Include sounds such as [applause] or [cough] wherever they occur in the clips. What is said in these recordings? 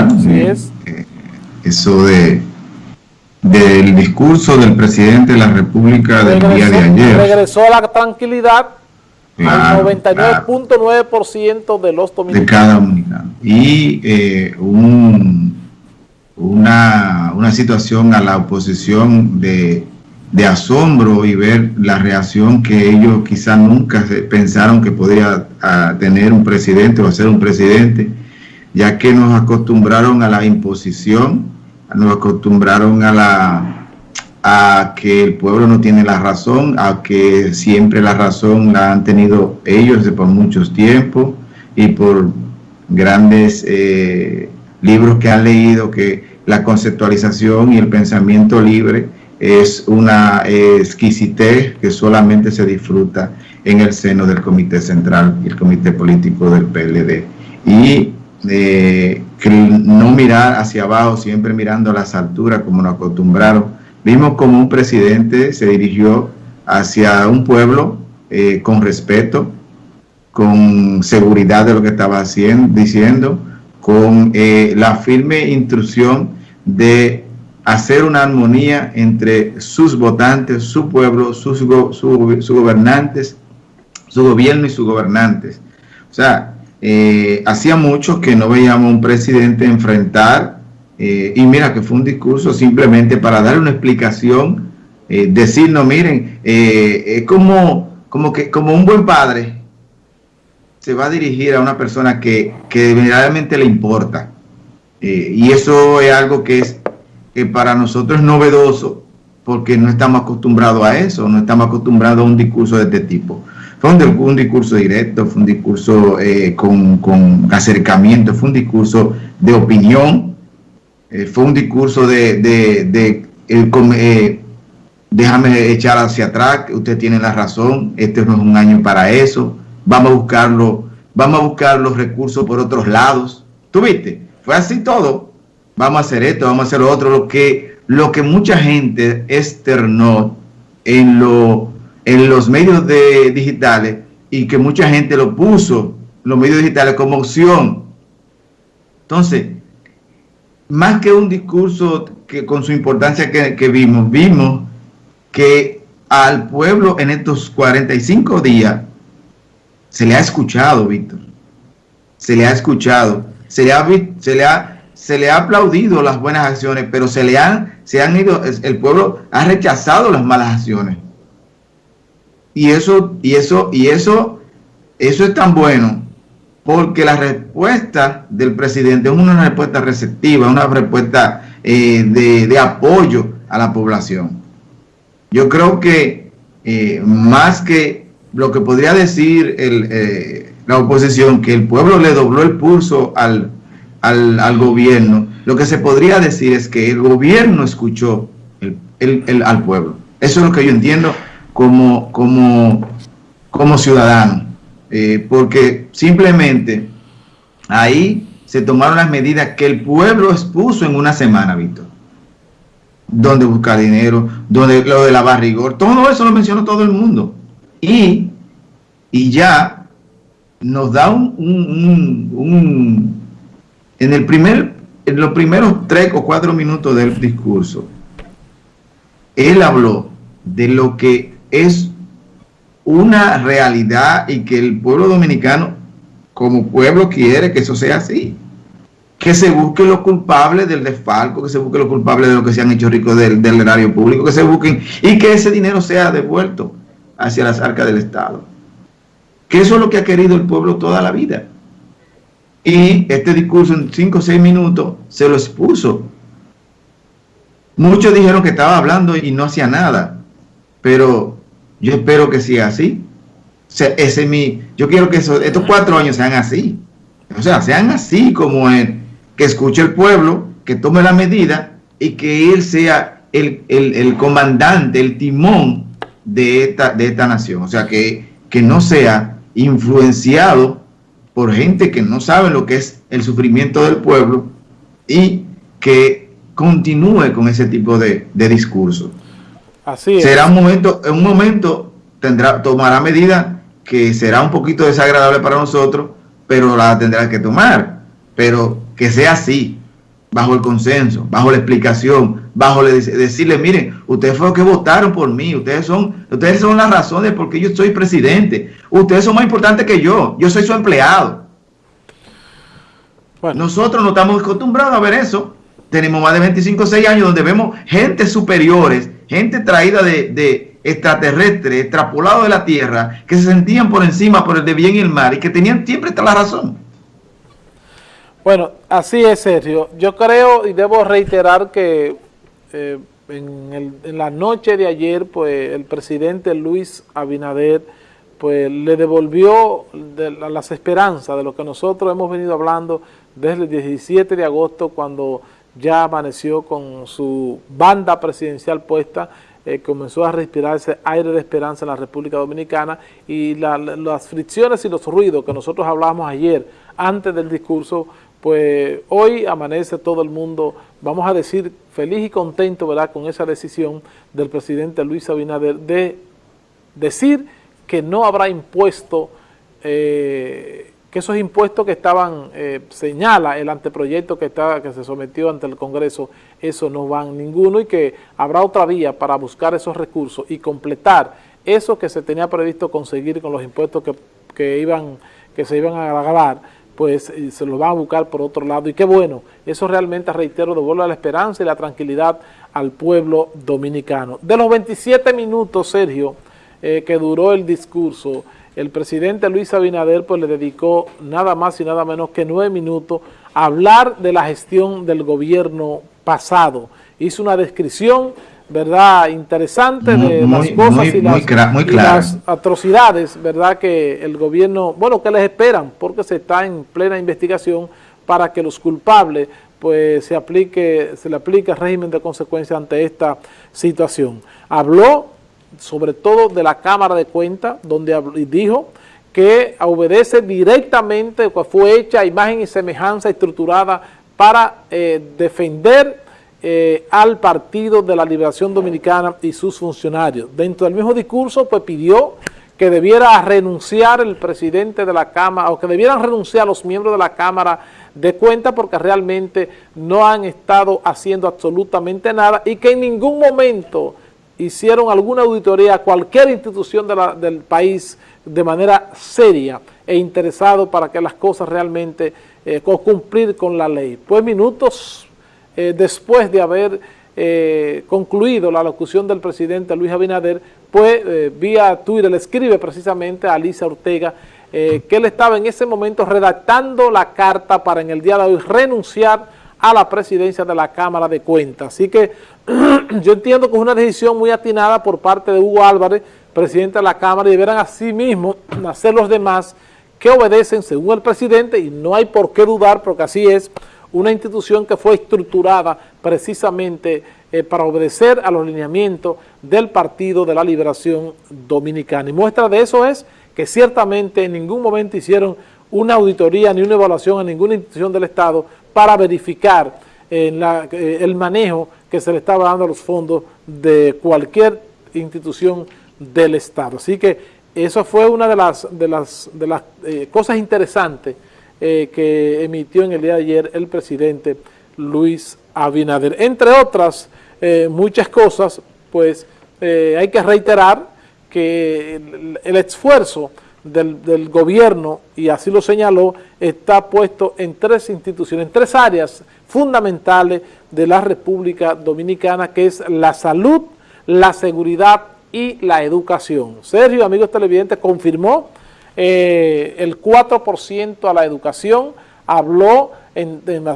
escuchar eh, eh, eso de del discurso del presidente de la República del día de ayer. Regresó a la tranquilidad al 99.9% de los dominicanos. De cada dominicano. Y eh, un, una, una situación a la oposición de de asombro y ver la reacción que ellos quizás nunca pensaron que podía tener un presidente o ser un presidente, ya que nos acostumbraron a la imposición, nos acostumbraron a la a que el pueblo no tiene la razón, a que siempre la razón la han tenido ellos por muchos tiempos y por grandes eh, libros que han leído que la conceptualización y el pensamiento libre es una exquisitez que solamente se disfruta en el seno del Comité Central y el Comité Político del PLD. Y no mirar hacia abajo, siempre mirando a las alturas como nos acostumbraron. Vimos como un presidente se dirigió hacia un pueblo eh, con respeto, con seguridad de lo que estaba haciendo, diciendo, con eh, la firme instrucción de hacer una armonía entre sus votantes, su pueblo, sus su, gobernantes, su gobierno y sus gobernantes. O sea, eh, hacía mucho que no veíamos un presidente enfrentar, eh, y mira que fue un discurso simplemente para dar una explicación, eh, decir, no, miren, es como, como, que, como un buen padre se va a dirigir a una persona que, que verdaderamente le importa. y eso es algo que es que para nosotros es novedoso porque no estamos acostumbrados a eso, no estamos acostumbrados a un discurso de este tipo. Fue un, discurso directo, fue un discurso eh, con, acercamiento, fue un discurso de opinión, eh, fue un discurso de, eh, déjame echar hacia atrás, usted tiene la razón, este no es un año para eso, vamos a buscarlo, vamos a buscar los recursos por otros lados. ¿Tuviste? Fue así todo vamos a hacer esto, vamos a hacer lo otro, lo que, lo que mucha gente externó en, lo, en los medios de, digitales y que mucha gente lo puso, los medios digitales, como opción. Entonces, más que un discurso que con su importancia que, que vimos, vimos que al pueblo en estos 45 días se le ha escuchado, Víctor. Se le ha escuchado. Se le ha, se le ha se le ha aplaudido las buenas acciones, pero se le han, se han ido, el pueblo ha rechazado las malas acciones. Y eso, y eso, y eso, eso es tan bueno, porque la respuesta del presidente es una respuesta receptiva, una respuesta eh, de, apoyo a la población. Yo creo que eh, más que lo que podría decir eh, la oposición, que el pueblo le dobló el pulso al al, gobierno, lo que se podría decir es que el gobierno escuchó el, al pueblo. Eso es lo que yo entiendo como, como, como ciudadano, eh, porque simplemente ahí se tomaron las medidas que el pueblo expuso en una semana, Víctor. Donde buscar dinero, donde lo de la barrigor, todo eso lo mencionó todo el mundo. Y, y ya nos da un en, el primer, en los primeros tres o cuatro minutos del discurso, él habló de lo que es una realidad y que el pueblo dominicano como pueblo quiere que eso sea así. Que se busque los culpables del desfalco, que se busque los culpables de lo que se han hecho ricos del, del erario público, que se busquen y que ese dinero sea devuelto hacia las arcas del Estado. Que eso es lo que ha querido el pueblo toda la vida. Y este discurso en 5 o 6 minutos se lo expuso. Muchos dijeron que estaba hablando y no hacía nada, pero yo espero que siga así. ese mi, yo quiero que estos cuatro años sean así. O sea, sean así como él, que escuche el pueblo, que tome la medida y que él sea el, el, comandante, el timón de esta, de esta nación. O sea, que, que no sea influenciado por gente que no sabe lo que es el sufrimiento del pueblo y que continúe con ese tipo de, discurso. Así Será un momento, en un momento tendrá, tomará medidas que será un poquito desagradable para nosotros, pero la tendrá que tomar. Pero que sea así, bajo el consenso, bajo la explicación, bajo decirle, miren, ustedes fueron los que votaron por mí, ustedes son, ustedes son las razones por qué yo soy presidente, ustedes son más importantes que yo, yo soy su empleado. Nosotros no estamos acostumbrados a ver eso. Tenemos más de 25 o 6 años donde vemos gente superiores, gente traída de, de extraterrestres, extrapolado de la Tierra, que se sentían por encima por el de bien y el mal y que tenían siempre la razón. Bueno, así es, Sergio. Yo creo y debo reiterar que eh, en, la noche de ayer, pues el presidente Luis Abinader pues le devolvió las esperanzas de lo que nosotros hemos venido hablando desde el 17 de agosto cuando ya amaneció con su banda presidencial puesta, eh, comenzó a respirar ese aire de esperanza en la República Dominicana y las fricciones y los ruidos que nosotros hablábamos ayer antes del discurso, pues hoy amanece todo el mundo, vamos a decir, feliz y contento ¿verdad? con esa decisión del presidente Luis Abinader de decir que no habrá impuesto eh, que esos impuestos que estaban, eh, señala el anteproyecto que, está, que se sometió ante el Congreso, eso no van ninguno y que habrá otra vía para buscar esos recursos y completar eso que se tenía previsto conseguir con los impuestos que, iban, que se iban a grabar, pues se lo van a buscar por otro lado. Y qué bueno, eso realmente, reitero, devuelve la esperanza y la tranquilidad al pueblo dominicano. De los 27 minutos, Sergio, eh, que duró el discurso, el presidente Luis Abinader pues le dedicó nada más y nada menos que nueve minutos a hablar de la gestión del gobierno pasado. Hizo una descripción, ¿verdad?, interesante de las cosas y, las, atrocidades, ¿verdad?, que el gobierno, bueno, que les esperan, porque se está en plena investigación para que los culpables pues se aplique, se le aplique el régimen de consecuencia ante esta situación. Habló sobre todo de la Cámara de Cuentas, donde dijo que obedece directamente, fue hecha imagen y semejanza estructurada para eh, defender eh, al Partido de la Liberación Dominicana y sus funcionarios. Dentro del mismo discurso, pues pidió que debiera renunciar el presidente de la Cámara, o que debieran renunciar los miembros de la Cámara de Cuentas porque realmente no han estado haciendo absolutamente nada y que en ningún momento hicieron alguna auditoría a cualquier institución del país de manera seria e interesado para que las cosas realmente eh, cumplir con la ley. Pues minutos eh, después de haber eh, concluido la locución del presidente Luis Abinader, pues vía Twitter le escribe precisamente a Alicia Ortega que él estaba en ese momento redactando la carta para en el día de hoy renunciar a la presidencia de la Cámara de Cuentas. Así que [clears throat] yo entiendo que es una decisión muy atinada por parte de Hugo Álvarez, presidente de la Cámara, y deberán así mismo [clears throat] hacer los demás que obedecen según el presidente, y no hay por qué dudar, porque así es, una institución que fue estructurada precisamente eh, para obedecer a los lineamientos del Partido de la Liberación Dominicana. Y muestra de eso es que ciertamente en ningún momento hicieron una auditoría ni una evaluación a ninguna institución del Estado para verificar eh, el manejo que se le estaba dando a los fondos de cualquier institución del Estado. Así que eso fue una de las, de las, de las eh, cosas interesantes eh, que emitió en el día de ayer el presidente Luis Abinader. Entre otras muchas cosas, pues hay que reiterar que el esfuerzo del, gobierno, y así lo señaló, está puesto en tres instituciones, en tres áreas fundamentales de la República Dominicana, que es la salud, la seguridad y la educación. Sergio, amigos televidentes, confirmó eh, el 4% a la educación, habló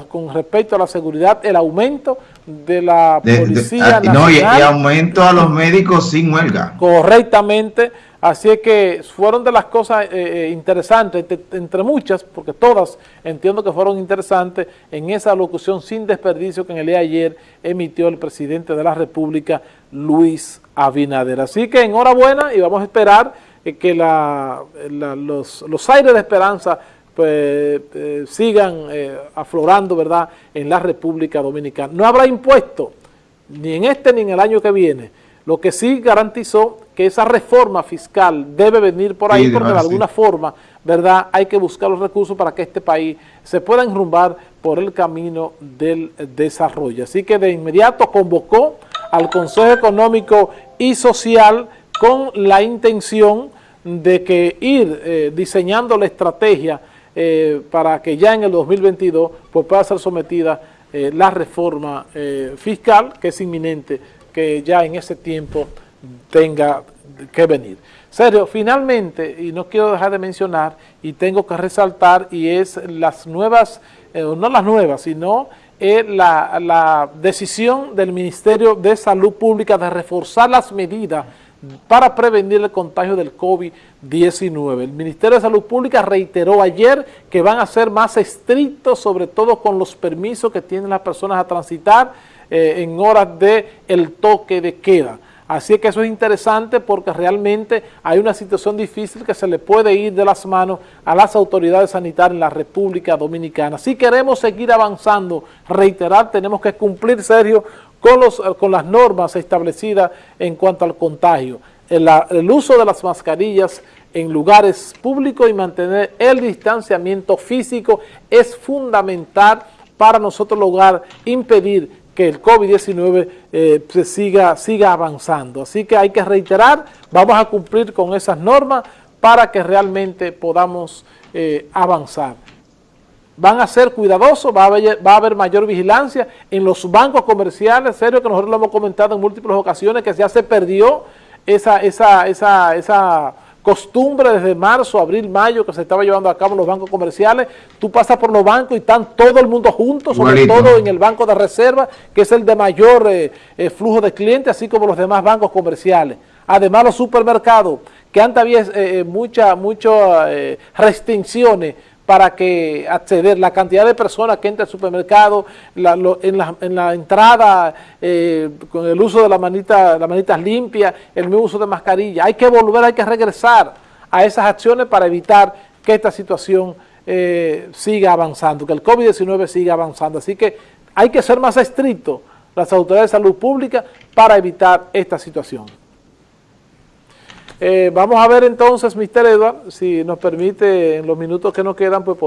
con respecto a la seguridad, el aumento de la Policía Nacional. Ah, no, y, aumento a los médicos sin huelga. Correctamente, Así es que fueron de las cosas eh, eh, interesantes, entre, muchas, porque todas entiendo que fueron interesantes, en esa locución sin desperdicio que en el día ayer emitió el presidente de la República, Luis Abinader. Así que enhorabuena y vamos a esperar eh, que los, aires de esperanza pues, sigan aflorando ¿verdad? en la República Dominicana. No habrá impuesto, ni en este ni en el año que viene, lo que sí garantizó que esa reforma fiscal debe venir por ahí porque de alguna forma, ¿verdad? Hay que buscar los recursos para que este país se pueda enrumbar por el camino del desarrollo. Así que de inmediato convocó al Consejo Económico y Social con la intención de que ir eh, diseñando la estrategia eh, para que ya en el 2022 pues, pueda ser sometida eh, la reforma fiscal, que es inminente, que ya en ese tiempo tenga que venir. Sergio, finalmente, y no quiero dejar de mencionar, y tengo que resaltar, y es las nuevas, no las nuevas, sino la, la decisión del Ministerio de Salud Pública de reforzar las medidas para prevenir el contagio del COVID-19. El Ministerio de Salud Pública reiteró ayer que van a ser más estrictos, sobre todo con los permisos que tienen las personas a transitar eh, en horas de el toque de queda. Así que eso es interesante porque realmente hay una situación difícil que se le puede ir de las manos a las autoridades sanitarias en la República Dominicana. Si queremos seguir avanzando, reiterar, tenemos que cumplir, Sergio, con, los, con las normas establecidas en cuanto al contagio. El, el uso de las mascarillas en lugares públicos y mantener el distanciamiento físico es fundamental para nosotros lograr impedir que el COVID-19 eh, se siga, siga avanzando. Así que hay que reiterar, vamos a cumplir con esas normas para que realmente podamos eh, avanzar van a ser cuidadosos, va a, haber, va a haber mayor vigilancia en los bancos comerciales, serio que nosotros lo hemos comentado en múltiples ocasiones, que ya se perdió esa, esa, esa, esa costumbre desde marzo, abril, mayo que se estaba llevando a cabo en los bancos comerciales, tú pasas por los bancos y están todo el mundo juntos, sobre todo en el banco de reserva, que es el de mayor eh, eh, flujo de clientes, así como los demás bancos comerciales. Además los supermercados, que antes había eh, muchas muchas restricciones para que acceder, la cantidad de personas que entran al supermercado, en, la, entrada, eh, con el uso de la manita, las manitas limpias, el mismo uso de mascarilla. Hay que volver, hay que regresar a esas acciones para evitar que esta situación eh, siga avanzando, que el COVID-19 siga avanzando. Así que hay que ser más estrictos las autoridades de salud pública para evitar esta situación. Eh, vamos a ver entonces, Mr. Edward, si nos permite en los minutos que nos quedan, pues